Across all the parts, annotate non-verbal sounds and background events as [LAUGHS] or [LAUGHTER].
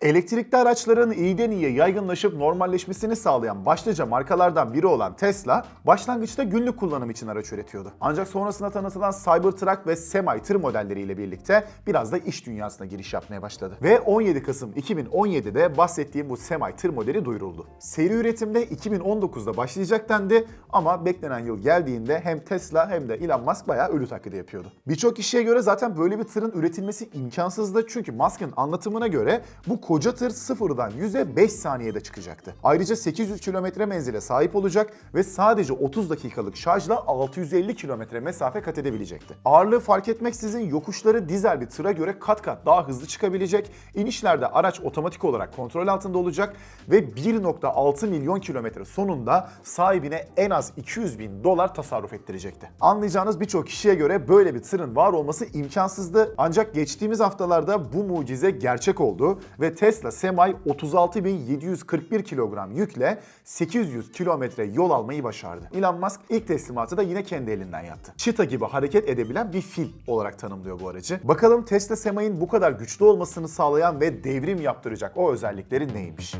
Elektrikli araçların iyiden iyiye yaygınlaşıp normalleşmesini sağlayan başlıca markalardan biri olan Tesla, başlangıçta günlük kullanım için araç üretiyordu. Ancak sonrasında tanıtılan Cybertruck ve Semi tır modelleriyle birlikte biraz da iş dünyasına giriş yapmaya başladı. Ve 17 Kasım 2017'de bahsettiğim bu Semi tır modeli duyuruldu. Seri üretimde 2019'da başlayacak dendi ama beklenen yıl geldiğinde hem Tesla hem de Elon Musk bayağı ölü taklidi yapıyordu. Birçok kişiye göre zaten böyle bir tırın üretilmesi imkansızdı çünkü Musk'ın anlatımına göre bu koca tır sıfırdan 100'e 5 saniyede çıkacaktı. Ayrıca 800 kilometre menzile sahip olacak ve sadece 30 dakikalık şarjla 650 kilometre mesafe kat edebilecekti. Ağırlığı fark etmeksizin yokuşları dizel bir tıra göre kat kat daha hızlı çıkabilecek, inişlerde araç otomatik olarak kontrol altında olacak ve 1.6 milyon kilometre sonunda sahibine en az 200 bin dolar tasarruf ettirecekti. Anlayacağınız birçok kişiye göre böyle bir tırın var olması imkansızdı ancak geçtiğimiz haftalarda bu mucize gerçek oldu ve Tesla Semi 36.741 kilogram yükle 800 kilometre yol almayı başardı. Elon Musk ilk teslimatı da yine kendi elinden yaptı. Cheetah gibi hareket edebilen bir fil olarak tanımlıyor bu aracı. Bakalım Tesla Semi'nin bu kadar güçlü olmasını sağlayan ve devrim yaptıracak o özellikleri neymiş?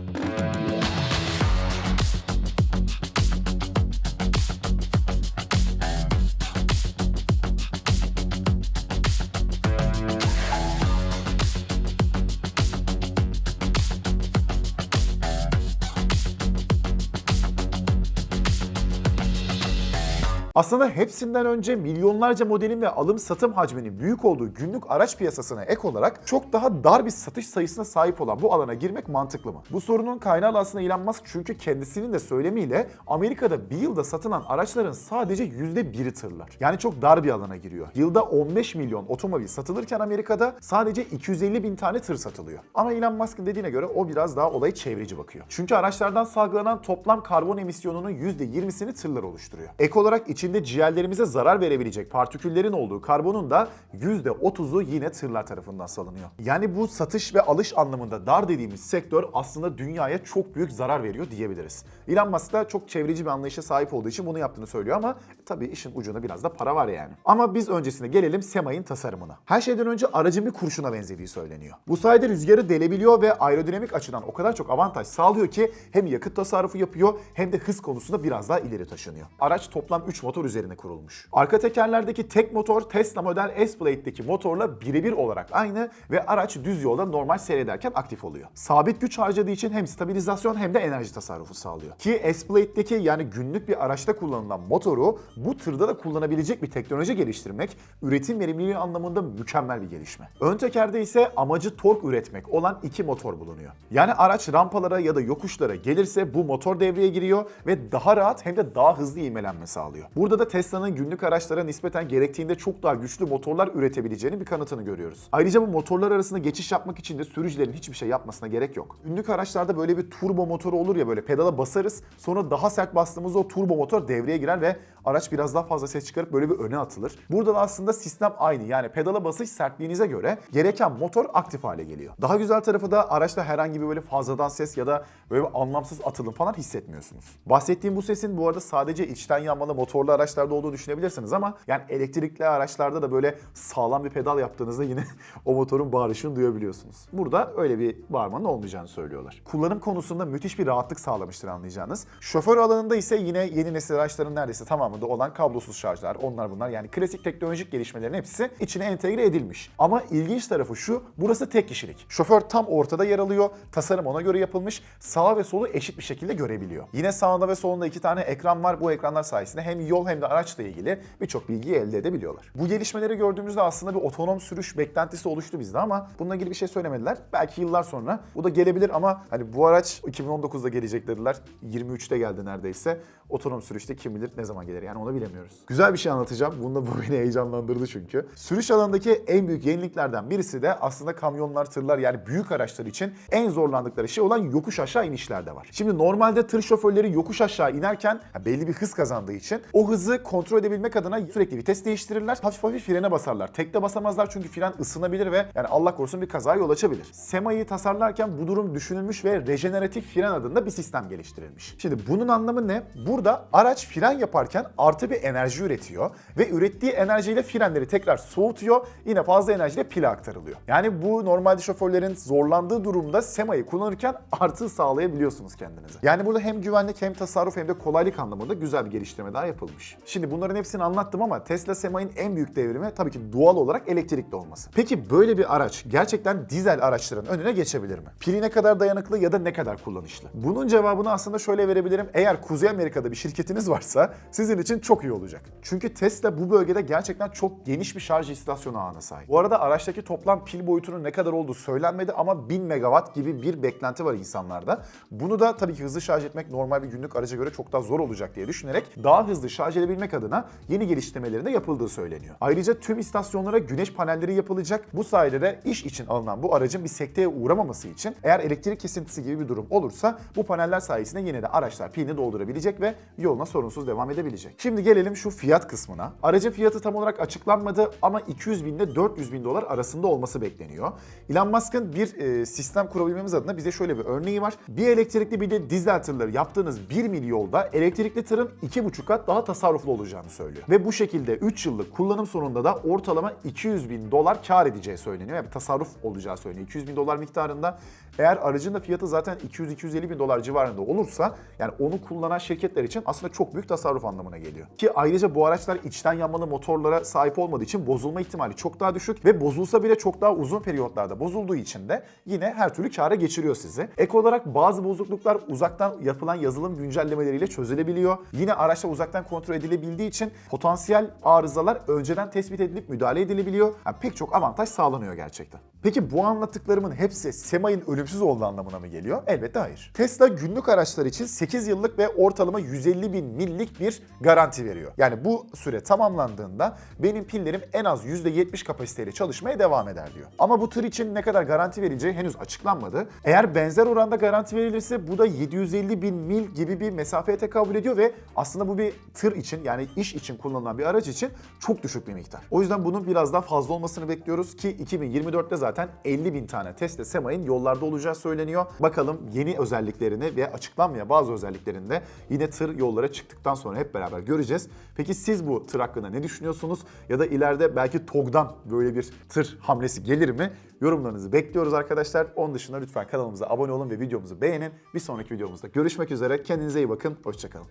Aslında hepsinden önce milyonlarca modelin ve alım satım hacminin büyük olduğu günlük araç piyasasına ek olarak çok daha dar bir satış sayısına sahip olan bu alana girmek mantıklı mı? Bu sorunun kaynağı aslında Elon Musk çünkü kendisinin de söylemiyle Amerika'da bir yılda satılan araçların sadece %1'i tırlar. Yani çok dar bir alana giriyor. Yılda 15 milyon otomobil satılırken Amerika'da sadece 250 bin tane tır satılıyor. Ama Elon Musk'ın dediğine göre o biraz daha olayı çevreci bakıyor. Çünkü araçlardan salgılanan toplam karbon emisyonunun %20'sini tırlar oluşturuyor. Ek olarak içinde ciğerlerimize zarar verebilecek partiküllerin olduğu karbonun da %30'u yine tırlar tarafından salınıyor. Yani bu satış ve alış anlamında dar dediğimiz sektör aslında dünyaya çok büyük zarar veriyor diyebiliriz. Elon Musk da çok çevreci bir anlayışa sahip olduğu için bunu yaptığını söylüyor ama tabii işin ucunda biraz da para var yani. Ama biz öncesinde gelelim Sema'nın tasarımına. Her şeyden önce aracın bir kurşuna benzediği söyleniyor. Bu sayede rüzgarı delebiliyor ve aerodinamik açıdan o kadar çok avantaj sağlıyor ki hem yakıt tasarrufu yapıyor hem de hız konusunda biraz daha ileri taşınıyor. Araç toplam 3 motor üzerine kurulmuş. Arka tekerlerdeki tek motor Tesla Model S-Blade'deki motorla birebir olarak aynı ve araç düz yolda normal seyrederken aktif oluyor. Sabit güç harcadığı için hem stabilizasyon hem de enerji tasarrufu sağlıyor. Ki S-Blade'deki yani günlük bir araçta kullanılan motoru bu tırda da kullanabilecek bir teknoloji geliştirmek üretim verimliliği anlamında mükemmel bir gelişme. Ön tekerde ise amacı tork üretmek olan iki motor bulunuyor. Yani araç rampalara ya da yokuşlara gelirse bu motor devreye giriyor ve daha rahat hem de daha hızlı ivmelenme sağlıyor. Burada da Tesla'nın günlük araçlara nispeten gerektiğinde çok daha güçlü motorlar üretebileceğini bir kanıtını görüyoruz. Ayrıca bu motorlar arasında geçiş yapmak için de sürücülerin hiçbir şey yapmasına gerek yok. Günlük araçlarda böyle bir turbo motoru olur ya böyle pedala basarız sonra daha sert bastığımızda o turbo motor devreye girer ve araç biraz daha fazla ses çıkarıp böyle bir öne atılır. Burada da aslında sistem aynı yani pedala basış sertliğinize göre gereken motor aktif hale geliyor. Daha güzel tarafı da araçta herhangi bir böyle fazladan ses ya da böyle anlamsız atılım falan hissetmiyorsunuz. Bahsettiğim bu sesin bu arada sadece içten yanmalı motorlu araçlarda olduğu düşünebilirsiniz ama yani elektrikli araçlarda da böyle sağlam bir pedal yaptığınızda yine [LAUGHS] o motorun bağırışını duyabiliyorsunuz. Burada öyle bir bağırmanın olmayacağını söylüyorlar. Kullanım konusunda müthiş bir rahatlık sağlamıştır anlayacağınız. Şoför alanında ise yine yeni nesil araçların neredeyse tamamında olan kablosuz şarjlar, onlar bunlar yani klasik teknolojik gelişmelerin hepsi içine entegre edilmiş. Ama ilginç tarafı şu, burası tek kişilik. Şoför tam ortada yer alıyor, tasarım ona göre yapılmış, sağ ve solu eşit bir şekilde görebiliyor. Yine sağında ve solunda iki tane ekran var. Bu ekranlar sayesinde hem yol hem de araçla ilgili birçok bilgiyi elde edebiliyorlar. Bu gelişmeleri gördüğümüzde aslında bir otonom sürüş beklentisi oluştu bizde ama bununla ilgili bir şey söylemediler. Belki yıllar sonra bu da gelebilir ama hani bu araç 2019'da gelecek dediler. 23'te geldi neredeyse. Otonom sürüşte kim bilir ne zaman gelir yani onu bilemiyoruz. Güzel bir şey anlatacağım. Bunda bu beni heyecanlandırdı çünkü. Sürüş alanındaki en büyük yeniliklerden birisi de aslında kamyonlar, tırlar yani büyük araçlar için en zorlandıkları şey olan yokuş aşağı inişlerde var. Şimdi normalde tır şoförleri yokuş aşağı inerken belli bir hız kazandığı için o hızı kontrol edebilmek adına sürekli vites değiştirirler. Hafif hafif frene basarlar. Tekte basamazlar çünkü fren ısınabilir ve yani Allah korusun bir kazaya yol açabilir. Sema'yı tasarlarken bu durum düşünülmüş ve rejeneratif fren adında bir sistem geliştirilmiş. Şimdi bunun anlamı ne? Bu burada araç fren yaparken artı bir enerji üretiyor ve ürettiği enerjiyle frenleri tekrar soğutuyor. Yine fazla enerjiyle pile aktarılıyor. Yani bu normalde şoförlerin zorlandığı durumda Sema'yı kullanırken artı sağlayabiliyorsunuz kendinize. Yani burada hem güvenlik hem tasarruf hem de kolaylık anlamında güzel bir geliştirme daha yapılmış. Şimdi bunların hepsini anlattım ama Tesla Sema'nın en büyük devrimi tabii ki doğal olarak elektrikli olması. Peki böyle bir araç gerçekten dizel araçların önüne geçebilir mi? Pili ne kadar dayanıklı ya da ne kadar kullanışlı? Bunun cevabını aslında şöyle verebilirim. Eğer Kuzey Amerika'da bir şirketiniz varsa sizin için çok iyi olacak. Çünkü Tesla bu bölgede gerçekten çok geniş bir şarj istasyonu ağına sahip. Bu arada araçtaki toplam pil boyutunun ne kadar olduğu söylenmedi ama 1000 megawatt gibi bir beklenti var insanlarda. Bunu da tabii ki hızlı şarj etmek normal bir günlük araca göre çok daha zor olacak diye düşünerek daha hızlı şarj edebilmek adına yeni geliştirmelerin de yapıldığı söyleniyor. Ayrıca tüm istasyonlara güneş panelleri yapılacak. Bu sayede de iş için alınan bu aracın bir sekteye uğramaması için eğer elektrik kesintisi gibi bir durum olursa bu paneller sayesinde yine de araçlar pilini doldurabilecek ve yoluna sorunsuz devam edebilecek. Şimdi gelelim şu fiyat kısmına. Aracın fiyatı tam olarak açıklanmadı ama 200 bin ile 400 bin dolar arasında olması bekleniyor. Elon Musk'ın bir e, sistem kurabilmemiz adına bize şöyle bir örneği var. Bir elektrikli bir de dizel tırları yaptığınız 1 mil yolda elektrikli tırın 2,5 kat daha tasarruflu olacağını söylüyor. Ve bu şekilde 3 yıllık kullanım sonunda da ortalama 200 bin dolar kar edeceği söyleniyor. Yani tasarruf olacağı söyleniyor. 200 bin dolar miktarında eğer aracın da fiyatı zaten 200-250 bin dolar civarında olursa yani onu kullanan şirketler için aslında çok büyük tasarruf anlamına geliyor. Ki ayrıca bu araçlar içten yanmalı motorlara sahip olmadığı için bozulma ihtimali çok daha düşük ve bozulsa bile çok daha uzun periyotlarda bozulduğu için de yine her türlü kâra geçiriyor sizi. Ek olarak bazı bozukluklar uzaktan yapılan yazılım güncellemeleriyle çözülebiliyor. Yine araçla uzaktan kontrol edilebildiği için potansiyel arızalar önceden tespit edilip müdahale edilebiliyor. Yani pek çok avantaj sağlanıyor gerçekten. Peki bu anlattıklarımın hepsi Sema'nın ölümsüz olduğu anlamına mı geliyor? Elbette hayır. Tesla günlük araçlar için 8 yıllık ve ortalama 150 bin millik bir garanti veriyor. Yani bu süre tamamlandığında benim pillerim en az %70 kapasiteyle çalışmaya devam eder diyor. Ama bu tır için ne kadar garanti verileceği henüz açıklanmadı. Eğer benzer oranda garanti verilirse bu da 750 bin mil gibi bir mesafeye tekabül ediyor ve aslında bu bir tır için yani iş için kullanılan bir araç için çok düşük bir miktar. O yüzden bunun biraz daha fazla olmasını bekliyoruz ki 2024'te zaten 50 bin tane Tesla Sema'nın yollarda olacağı söyleniyor. Bakalım yeni özelliklerini ve açıklanmayan bazı özelliklerini de yine tır yollara çıktıktan sonra hep beraber göreceğiz. Peki siz bu tır hakkında ne düşünüyorsunuz? Ya da ileride belki TOG'dan böyle bir tır hamlesi gelir mi? Yorumlarınızı bekliyoruz arkadaşlar. Onun dışında lütfen kanalımıza abone olun ve videomuzu beğenin. Bir sonraki videomuzda görüşmek üzere. Kendinize iyi bakın. Hoşçakalın.